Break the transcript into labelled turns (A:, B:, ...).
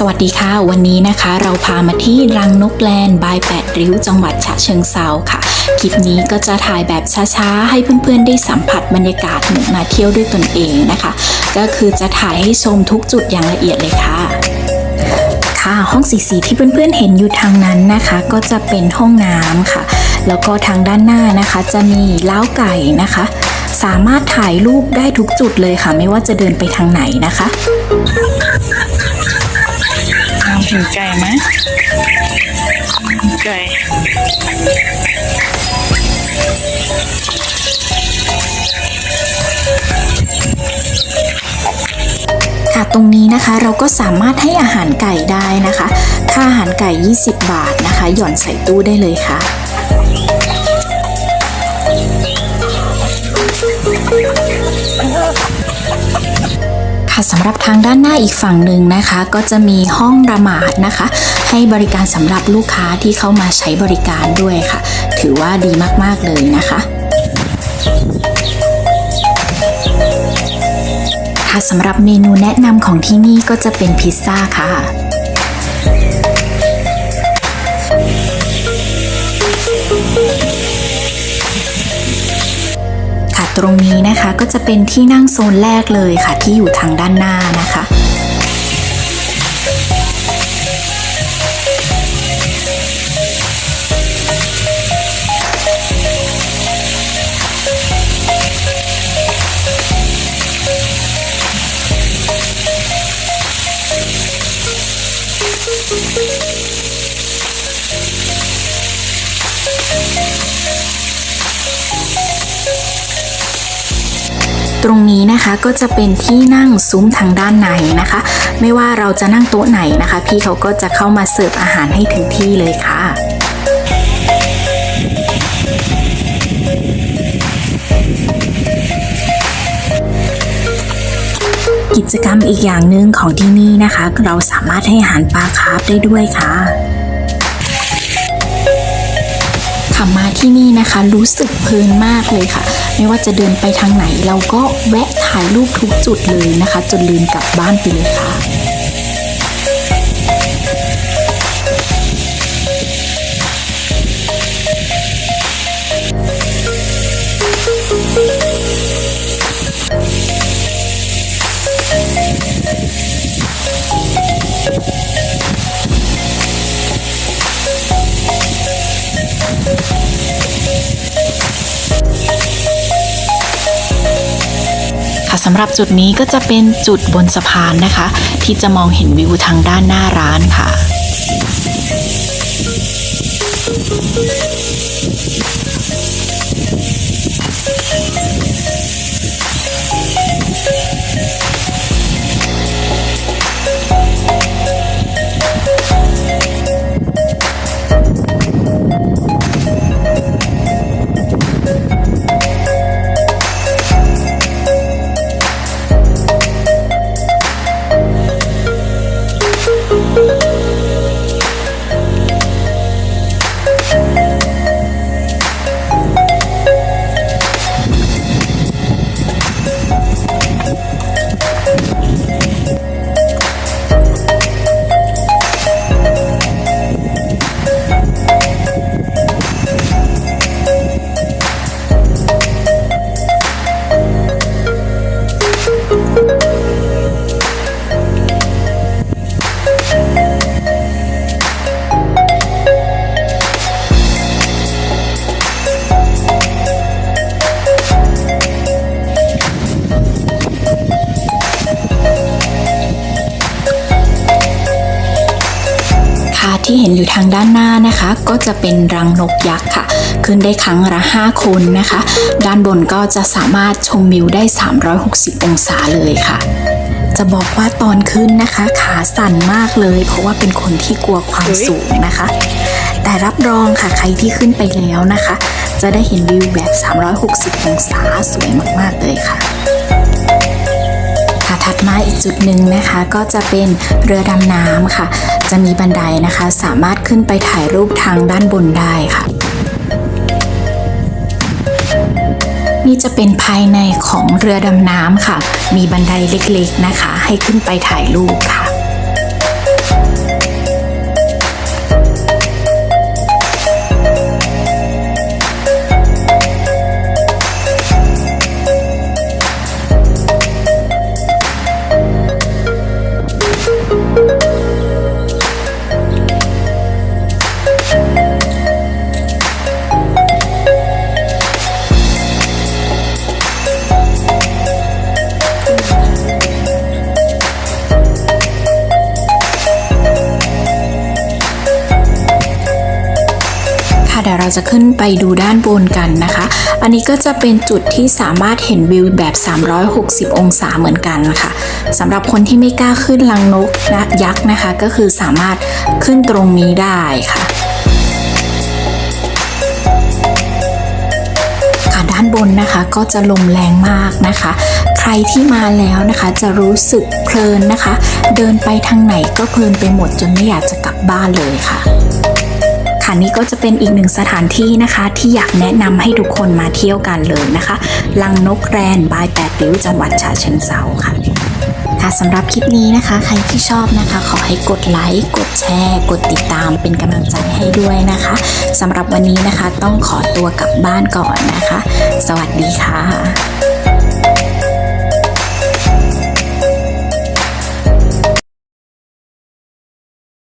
A: สวัสดีค่ะ วันนี้นะคะ เราพามาที่รังนกแลนบายแปดริ้วจังหวัดฉะเชิงเซาค่ะ คลิปนี้ก็จะถ่ายแบบช้าๆ ให้เพื่อนๆ ได้สัมผัสบรรยากาศเหมือนมาเที่ยวด้วยตนเองนะคะ ก็คือจะถ่ายให้ชมทุกจุดอย่างละเอียดเลยค่ะค่ะห้องสีสีที่เพื่อนๆเห็นอยู่ทางนั้นนะคะ ก็จะเป็นห้องน้ำค่ะ แล้วก็ทางด้านหน้านะคะ จะมีล้าไก่นะคะ สามารถถ่ายรูปได้ทุกจุดเลยค่ะ ไม่ว่าจะเดินไปทางไหนนะคะ
B: เห็นไก่ไหมไก่
A: ค่ะตรงนี้นะคะเราก็สามารถให้อาหารไก่ได้นะคะ ค่าอาหารไก่ 20 บาทนะคะ หย่อนใส่ตู้ได้เลยค่ะ ค่ะสำหรับทางด้านหน้าอีกฝั่งหนึ่งนะคะ ก็จะมีห้องระหมาดนะคะ ให้บริการสำหรับลูกค้าที่เข้ามาใช้บริการด้วยค่ะ ถือว่าดีมากๆเลยนะคะค่ะสำหรับเมนูแนะนำของที่นี่ก็จะเป็นพิซซ่าค่ะ ตรงนี้นะคะ ก็จะเป็นที่นั่งโซนแรกเลยค่ะ ที่อยู่ทางด้านหน้า ตรงนี้นะคะก็จะเป็นที่นั่งซุ้มทางด้านในนะคะ ไม่ว่าเราจะนั่งโต๊ะไหนนะคะ พี่เขาก็จะเข้ามาเสิร์ฟอาหารให้ถึงที่เลยค่ะกิจกรรมอีกอย่างหนึ่งของที่นี่นะคะ เราสามารถให้อาหารปลาคาร์ฟได้ด้วยค่ะค่ะมาที่นี่นะคะ รู้สึกเพลินมากเลยค่ะ ไม่ว่าจะเดินไปทางไหน เราก็แวะถ่ายรูปทุกจุดเลยนะคะ จนลืมกลับบ้านไปเลยค่ะำหรับจุดนี้ก็จะเป็นจุดบนสะพานนะคะ ที่จะมองเห็นวิวทางด้านหน้าร้านค่ะ ที่เห็นอยู่ทางด้านหน้านะคะ ก็จะเป็นรังนกยักษ์ค่ะ ขึ้นได้ครั้งละ 5 คนนะคะ ด้านบนก็จะสามารถชมวิวได้ 360 องศาเลยค่ะจะบอกว่าตอนขึ้นนะคะขาสั่นมากเลย เพราะว่าเป็นคนที่กลัวความสูงนะคะ แต่รับรองค่ะใครที่ขึ้นไปแล้วนะคะ จะได้เห็นวิวแบบ 360 องศาสวยมาก ๆ เลยค่ะค่ะ ถัดมาอีกจุดหนึ่งนะคะ ก็จะเป็นเรือดำน้ำค่ะ จะมีบันไดนะคะ สามารถขึ้นไปถ่ายรูปทางด้านบนได้ค่ะ นี่จะเป็นภายในของเรือดำน้ำค่ะ มีบันไดเล็กๆนะคะ ให้ขึ้นไปถ่ายรูปค่ะ ดี๋ยวเราจะขึ้นไปดูด้านบนกันนะคะ อันนี้ก็จะเป็นจุดที่สามารถเห็นวิวแบบ 360 องศาเหมือนกันค่ะสำหรับคนที่ไม่กล้าขึ้นลังนกนะยักษ์นะคะ ก็คือสามารถขึ้นตรงนี้ได้ค่ะค่ะด้านบนนะคะก็จะลมแรงมากนะคะ ใครที่มาแล้วนะคะจะรู้สึกเพลินนะคะ เดินไปทางไหนก็เพลินไปหมดจนไม่อยากจะกลับบ้านเลยค่ะ ค่ะนี่ก็จะเป็นอีกหนึ่งสถานที่นะคะ ที่อยากแนะนำให้ทุกคนมาเที่ยวกันเลยนะคะ ลังนกแรนบายแปดริ้วจังหวัดฉะเชิงเซาค่ะค่ะสำหรับคลิปนี้นะคะ ใครที่ชอบนะคะ ขอให้กดไลค์กดแชร์ กดติดตามเป็นกำลังใจให้ด้วยนะคะสำหรับวันนี้นะคะต้องขอตัวกลับบ้านก่อนนะคะ สวัสดีค่ะ